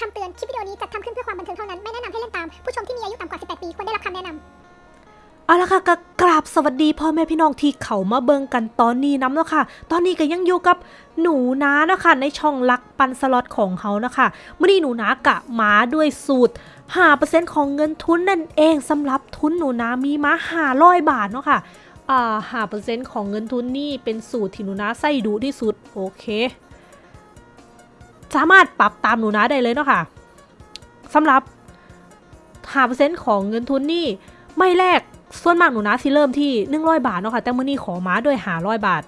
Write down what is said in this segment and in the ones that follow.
คำเตือน คลิปวิดีโอนี้จัดทำขึ้นเพื่อความบันเทิงเท่านั้น ไม่แนะนำให้เล่นตาม ผู้ชมที่มีอายุต่ำกว่า 18 ปี ควรได้รับคำแนะนำเอาละค่ะกกราบสวัสดีพ่อแม่พี่น้องที่เข้ามาเบิ่งกันตอนนี้นำเนาะค่ะ ตอนนี้ก็ยังอยู่กับหนูนาเนาะค่ะในช่องลักปันสล็อตของเขานะคะมื้อนี้หนูนากะมาด้วยสูตร5%ของเงินทุนนั่นเองสำหรับทุนหนูนามีมา500บาทเนาะค่ะอ่า5%ของเงินทุนนี่เป็นสูตรที่หนูนาใส่ดูที่สุดโอเค สามารถปรับตามหนูนาได้เลยเนาะค่ะสำหรับ5%ของเงินทุนนี่ไม่แลกส่วนมากหนูนาสิเริ่มที่ 100 บาทเนาะค่ะแต่มื้อนี้ขอมาด้วยห้าร้อยบาท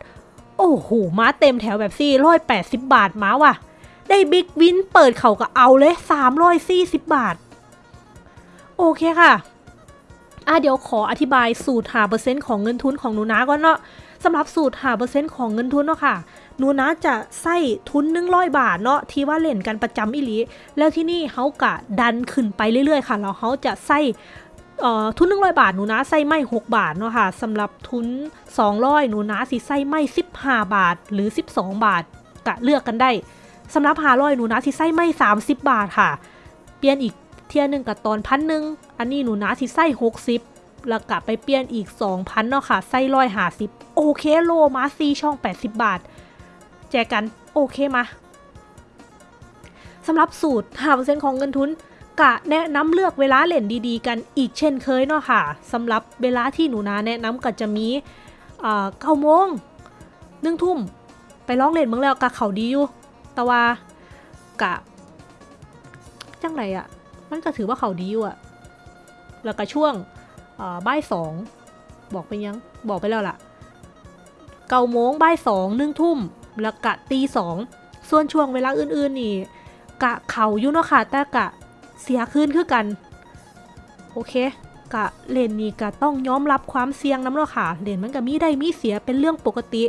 โอ้โหมาเต็มแถวแบบสี่ร้อยแปดสิบบาทมาว่ะ ได้ big win เปิดเขาก็เอาเลยสามร้อยสี่สิบบาท โอเคค่ะอะเดี๋ยวขออธิบายสูตรห้าเปอร์เซ็นต์ของเงินทุนของหนูนาก่อนเนาะ สำหรับสูตรห้าเปอร์เซ็นต์ของเงินทุนเนาะค่ะหนูนะจะใส่ทุน100บาทเนาะที่ว่าเล่นกันประจำอีหลีแล้วที่นี่เขากะดันขึ้นไปเรื่อยๆค่ะแล้วเขาจะใส่เอ่อทุน100บาทหนูนะใส่ไม่6บาทเนาะค่ะสำหรับทุน200หนูนะสิใส่ไม่15บาท หรือ12บาทกะเลือกกันได้สำหรับ500หนูนะสิใส่ไม่30บาทค่ะ เปลี่ยนอีกเที่ยหนึ่งกับตอนพันหนึ่งอันนี้หนูนะสิใส่60 แล้วกะไปเปลี่ยนอีก 2,000เนาะค่ะใส่ร้อยหาสิบโอเคโลมาซีช่อง 80 บาท แจกกันโอเคมาสำหรับสูตร 5%ของเงินทุนกะแนะนำเลือกเวลาเล่นดีๆ กันอีกเช่นเคยเนาะค่ะสำหรับเวลาที่หนูนาแนะนำก็จะมีเก้าโมงหนึ่งทุ่มไปร้องเล่นเมืองแล้วกะเขาดีอยู่แต่ว่ากะจังไรอะมันก็ถือว่าเขาดีอยู่อะแล้วก็ช่วง บ่ายสองบอกไปยังบอกไปแล้วล่ะ เก้าโมงบ่ายสองหนึ่งทุ่มแล้วกะตีสองส่วนช่วงเวลาอื่นๆนี่ กะเขาอยู่เนาะค่ะแต่กะเสียคืนคือกัน โอเค กะเลนนี่กะต้องยอมรับความเสี่ยงน้ำเนาะค่ะเลนมันก็มีได้มีเสียเป็นเรื่องปกติ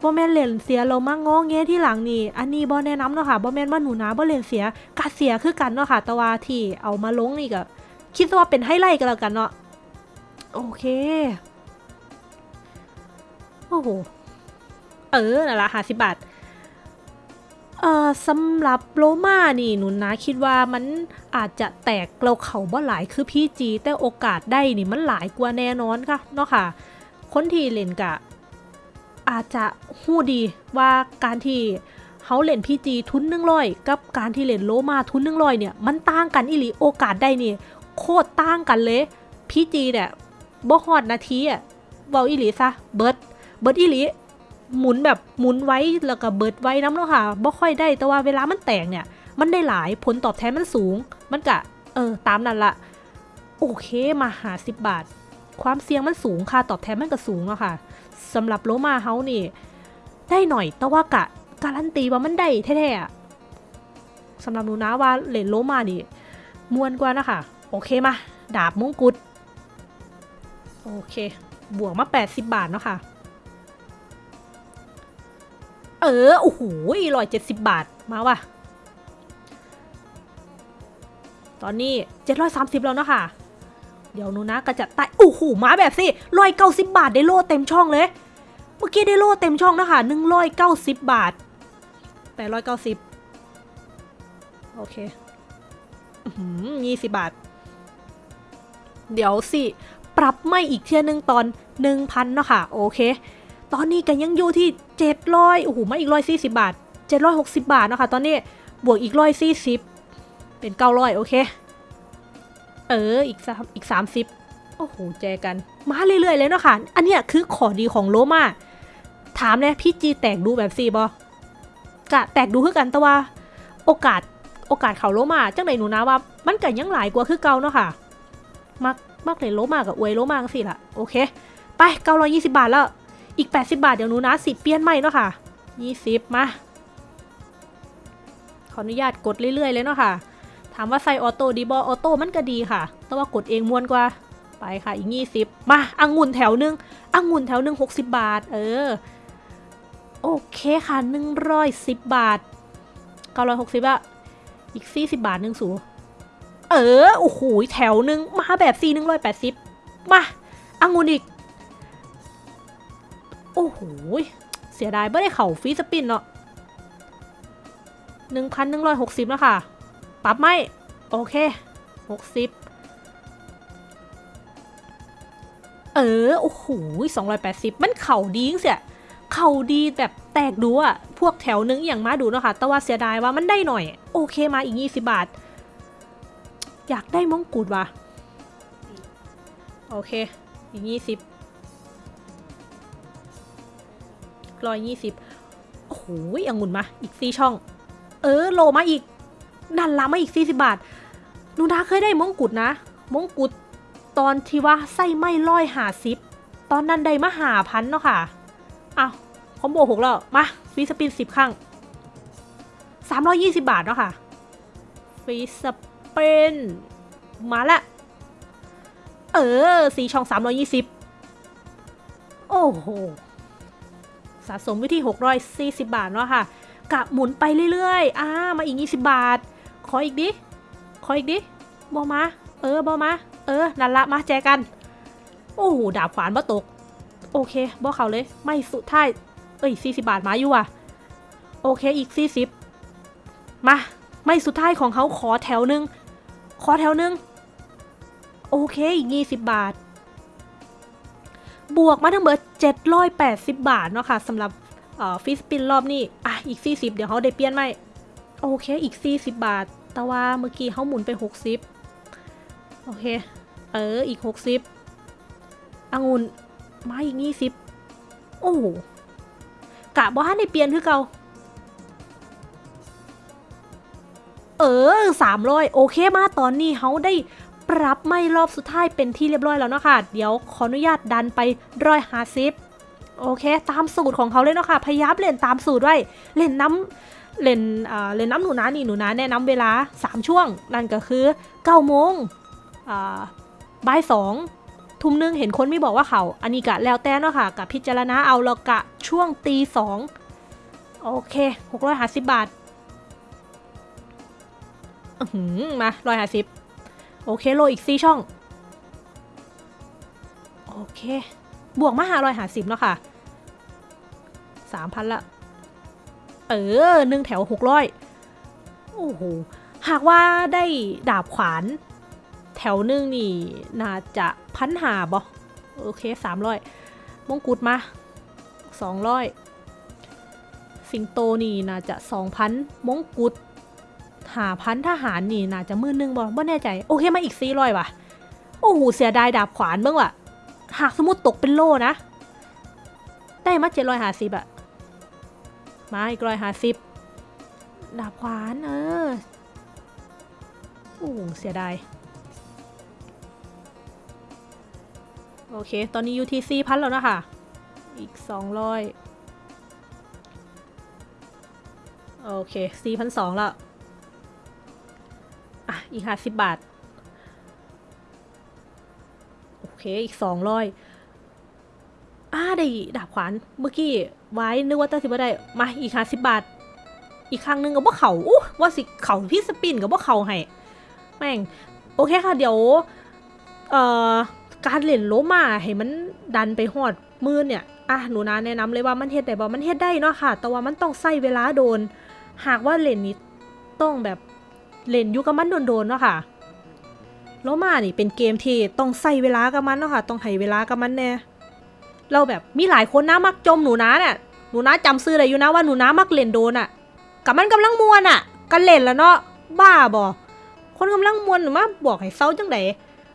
บ่แม่นเลนเสียเรามางอแงที่หลังนี่ อันนี้บ่แนะนำเนาะค่ะบ่แม่นว่าหนูนะบ่เลนเสียกะเสียคือกันเนาะค่ะแต่ว่าที่เอามาลงนี่ก็คิดว่าเป็นไฮไลท์กันแล้วกันเนาะ โอเค โอ้โห เออนั่นละห้าสิบบาท เอ่อสำหรับโลมานี่หนูนะคิดว่ามันอาจจะแตกเราเขาบ่หลายคือพี่จี แต่โอกาสได้นี่มันหลายกว่าแน่นอนค่ะเนาะค่ะ คนที่เล่นกะ อาจจะหู้ดีว่าการที่เขาเล่นพี่จีทุนหนึ่งร้อยกับการที่เล่นโลมาทุนหนึ่งร้อยเนี่ยมันต่างกันอีหลีโอกาสได้นี่โคตรต่างกันเลยพี่จีเนี่ย บ่ฮอดนาทีอะเว้าอีหลีซะเบิร์ดเบิร์ดอีหลีหมุนแบบหมุนไว้แล้วก็เบิดไว้น้ำเนาะค่ะบ่ค่อยได้แต่ว่าเวลามันแตกเนี่ย มันได้หลายผลตอบแทนมันสูง มันกะเออตามนั้นละโอเคมาหาสิบบาท ความเสี่ยงมันสูงค่าตอบแทนมันก็สูงเนาะค่ะสำหรับโลมาเฮานี่ ได้หน่อยแต่ว่ากะการันตีว่ามันได้แท้ๆสำหรับหนูนะว่าเหรียญโลมานี่มวนกว่านะคะโอเคมาดาบมงกุฎ โอเค บวกมา 80 บาทเนาะค่ะ เออ โอ้โหร้อยเจ็ดสิบบาท มาว่ะ ตอนนี้เจ็ดร้อยสามสิบแล้วเนาะค่ะ เดี๋ยวนูนะก็จะไต่โอ้โห มาแบบสิร้อยเก้าสิบบาทได้โล่เต็มช่องเลย เมื่อกี้ได้โล่เต็มช่องนะคะหนึ่งร้อยเก้าสิบบาทแปดร้อยเก้าสิบโอเคยี่สิบบาท เดี๋ยวสิ รับไม่อีกเที่ยนึงตอนหนึ่งพันเนาะค่ะ โอเค ตอนนี้ก็ยังอยู่ที่ 700โอ้โหมาอีก140บาท 760 บาทเนาะคะตอนนี้บวกอีก140เป็น900โอเค เอออีกสามอีก30โอ้โหแจกันมาเรื่อยๆเลยเนาะค่ะ อันเนี้ยคือขอดีของโลมาถามเนี่ยพี่จีแตกดูแบบซีบอกะแตกดูคือกันแต่ว่า โอกาสโอกาสเขาโลมาจังไหนหนูนะว่า มันก็ยังหลายกว่าคือเก่าเนาะค่ะมัก มักเลยโลมากับอวยโลมากสิล่ะโอเค ไป920บาทแล้ว อีก80บาทเดี๋ยวหนูนะสิเปลี่ยนใหม่เนาะค่ะ20มาขออนุญาตกดเรื่อยๆเลยเนาะค่ะ ถามว่าใส่ออโต้ดีบอออโต้มันก็ดีค่ะ แต่ว่ากดเองมวนกว่า ไปค่ะอีก20มาอังุ่นแถวหนึงอังุ่นแถวหนึง60บาท เออ โอเคค่ะ110บาท960อะอีก40บาทหนึงสู เออ โอ้โห แถวหนึ่งมาแบบ4 180มาอังุนอีก โอ้โห เสียดายไม่ได้เข่าฟีสปินเนาะหนึ่งพันหนึ่งร้อยหกสิบแล้วค่ะ ปรับไหม โอเคหกสิบเออ โอ้โหสองร้อยแปดสิบมันเข่าดีจังเสียเข่าดีแบบแตกดูอะพวกแถวนึงอย่างมาดูเนาะค่ะ แต่ว่าเสียดายว่ามันได้หน่อย โอเคมาอีกยี่สิบาท อยากได้มงกุฎว่ะ โอเค อีกยี่สิบร้อยยี่สิบโอ้โหองุ่นมา อีกสี่ช่อง เออ โลมาอีกนั่นละมาอีกสี่สิบาทนูนาเคยได้มงกุฎนะ มงกุฎตอนที่ว่าไส้ไม่ร้อยหาซิปตอนนั้นได้มาหาพันเนาะค่ะอ้าวคอมโบหกแล้ว มาฟรีสปินสิบครั้งสามร้อยยี่สิบาทเนาะค่ะฟรีส ปินมาละ เออ สีช่องสามร้อยยี่สิบโอ้โห สะสมวิธี640 บาทเนาะค่ะ กะหมุนไปเรื่อยๆ อ่า มาอีก 20 บาท ขออีกดิ ขออีกดิบอมา เออบอมา เออ นั่นละ มาแจกัน โอ้โห ดาบขวานบ่ตก โอเคบอเขาเลย ไม่สุดท้าย เอ้ย 40 บาทมาอยู่อะ โอเค อีก 40 มา ไม่สุดท้ายของเขาขอแถวหนึ่ง ขอแถวหนึ่งโอเคอีก20บบาท บวกมาทั้งเบิด780บบาทเนาะค่ะสำหรับฟิสปินรอบนี้อะอีก40เดี๋ยวเขาได้เปลี่ยนไหมโอเคอีก40บบาท แต่ว่าเมื่อกี้เขาหมุนไป60โอเค เอออีก60องุ่นมาอีก20โอ้กะบ่ฮันได้เปลี่ยนคือเก่า เออ300โอเคมาตอนนี้เขาได้ปรับไม่รอบสุดท้ายเป็นที่เรียบร้อยแล้วเนาะค่ะ เดี๋ยวขออนุญาตดันไปร้อยหาซิปโอเค ตามสูตรของเขาเลยเนาะค่ะ พยายามเล่นตามสูตรไว้ เล่นน้ำเล่นอ่าเล่นน้ำหนูนะนี่หนูนะแนะนำเวลา 3 ช่วง นั่นก็คือ9โมงอ่าบ่ายสองทุ่มหนึงเห็นคนไม่บอกว่าเขา อันนี้กะแล้วแต่เนาะค่ะกับพิจารณาเอาแล้วกะช่วงตีสองโอเค 650 บาท อื้อยหือมา150โอเคโลอีกสี่ช่อง โอเค บวกมาหาร้อยหาสิบเนาะค่ะสามพันละ เออหนึ่งแถวหกร้อยโอ้โห หากว่าได้ดาบขวาน แถวหนึ่งนี่ น่าจะพันหาบอโอเคสามร้อยมงกุฎมาสองร้อยสิงโตนี่น่าจะสองพันมงกุฎ หาพันทหารนี่น่าจะมือนึงบ่บ่แน่ใจ โอเคมาอีกสี่ร้อยว่ะ โอ้โหเสียดายดาบขวานเบ้างว่ะ หากสมมติตกเป็นโล่นะ ได้มาเจ็ดร้อยห้าสิบอะมาอีกร้อยห้าสิบดาบขวานเออ โอ้โหเสียดายโอเค ตอนนี้อยู่ที่สี่พันแล้วนะคะ อีกสองร้อยโอเคสี่พันสองแล้ว อีกห้าสิบบาท โอเค อีกสองร้อยอ่าได้ดาบขวาน เมื่อกี้ไว้นึกว่าตั้งสิบได้ มาอีกห้าสิบบาท อีกครั้งหนึ่งกับว่าเขาอู้ว่าสิเขาพี่สปินกับว่าเขาให้ แม่ง โอเคค่ะ เดี๋ยว เอ่อ การเล่นโลมาให้มันดันไปหอดมือเนี่ยอะหนูนาแนะนำเลยว่ามันเฮ็ดได้บ่มันเฮ็ดได้เนาะค่ะ แต่ว่ามันต้องใส่เวลาโดน หากว่าเล่นนี้ต้องแบบ เล่นอยู่กับมันโดนๆเนาะค่ะโลมานี่เป็นเกมที่ต้องใส่เวลากับมันเนาะค่ะ ต้องให้เวลากับมันแน่เราแบบมีหลายคนนะมักจมหนูนะเนี่ยหนูนะจำซื้อได้อยู่นะว่าหนูนะมักเล่นโดนอะ่ะกับมันกำลังมวนอะ่ะกันเล่นแล้วเนาะบ้าบอคนกำลังมวนหรือมาบอกให้เศร้าจังได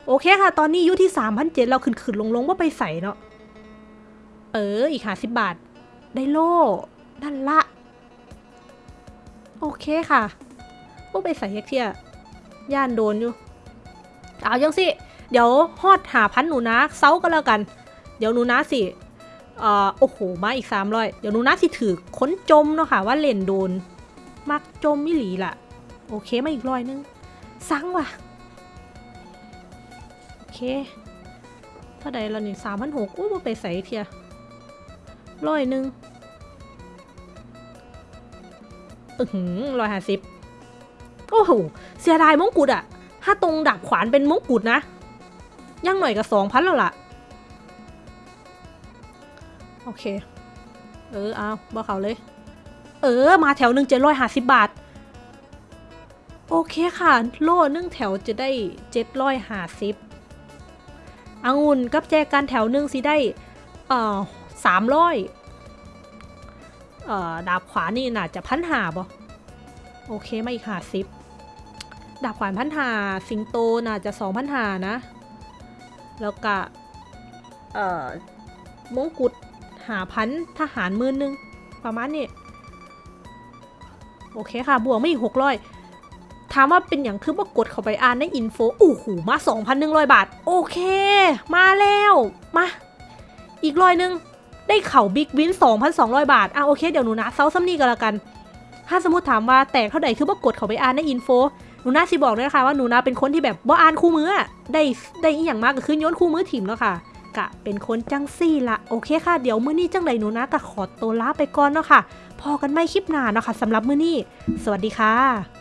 โอเคค่ะ ตอนนี้อยู่ที่สามพันเจ็ดเราขึ้นขึ้นลงลงว่าไปใส่เนาะเอออีกห้าสิบบาท ได้โล่นั่นละ โอเคค่ะ ว่าไปใส่เฮกเทียย่านโดนอยู่ เอายังสิ เดี๋ยวฮอดหาพันหนูนะเซาก็แล้วกัน เดี๋ยวหนูนะสิเอ่อโอ้โห มาอีกสามร้อยเดี๋ยวหนูนะสิถือค้นจมเนาะค่ะว่าเล่นโดน มักจมมิหลีล่ะ โอเคมาอีกร้อยนึงสั่งว่ะ โอเคเท่าใดเรานี่สามพันหกอู้มาไปใส่เทียร้อยหนึ่งอือหือร้อยห้าสิบ โอ้โหเสียดายมงกุฎอะถ้าตรงดาบขวานเป็นมงกุฎนะย่างหน่อยกับสองพันแล้วล่ะ โอเค เออเอาบอกเขาเลย เออ มาแถวหนึ่งเจ็ดร้อยห้าสิบบาท โอเคค่ะ โล่หนึ่งแถวจะได้เจ็ดร้อยห้าสิบองุ่นกับแจกันแถวหนึ่งสิได้ เอ่อสามร้อยเอ่อ ดาบขวานี่น่าจะพันหาบ่โอเคมาอีกหาสิบ ดาบขวานพันหาสิงโตน่าจะสองพันหานะ แล้วก็เอ่อมงกุฎหาพันทหารมื่นหนึ่งประมาณนี้ โอเคค่ะ บวกไม่อีกหกร้อยถามว่าเป็นอย่างคือว่ากดเข้าไปอ่านใน info โอ้โหมา 2,100 บาท โอเค มาแล้ว มา อีกร้อยหนึ่ง ได้เข้า big win 2,200 บาท อะโอเค เดี๋ยวหนูนาเซาซ่ำนี่ก็แล้วกัน ถ้าสมมติถามว่าแตกเท่าไหร่คือว่ากดเข้าไปอ่านใน info หนูนาสิบอกเลยนะคะว่าหนูนาเป็นคนที่แบบว่าอ่านคู่มือได้ได้อีหยังมากก็คือโยนคู่มือถิ่มแล้วค่ะกะเป็นคนจังซี่ละโอเคค่ะ เดี๋ยวมื้อนี้จังใดหนูนากะขอตัวลาไปก่อนเนาะค่ะพอกันไม่คลิปหน้าเนาะค่ะสำหรับมื้อนี้ สวัสดีค่ะ